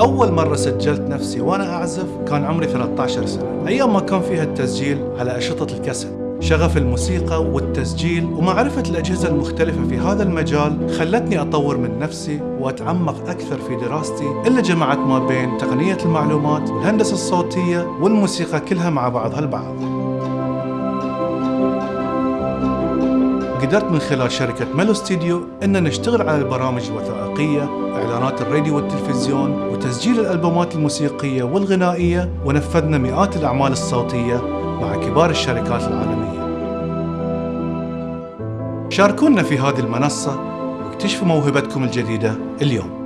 أول مرة سجلت نفسي وأنا أعزف كان عمري 13 سنة. أيام ما كان فيها التسجيل على أشرطة الكاسيت. شغف الموسيقى والتسجيل ومعرفة الأجهزة المختلفة في هذا المجال خلتني أطور من نفسي وأتعمق أكثر في دراستي. اللي جمعت ما بين تقنية المعلومات والهندسة الصوتية والموسيقى كلها مع بعضها البعض قدرت من خلال شركة ميلو ستوديو أن نشتغل على البرامج الوثائقية إعلانات الراديو والتلفزيون وتسجيل الألبومات الموسيقية والغنائية ونفذنا مئات الأعمال الصوتية مع كبار الشركات العالمية. شاركونا في هذه المنصة واكتشفوا موهبتكم الجديدة اليوم.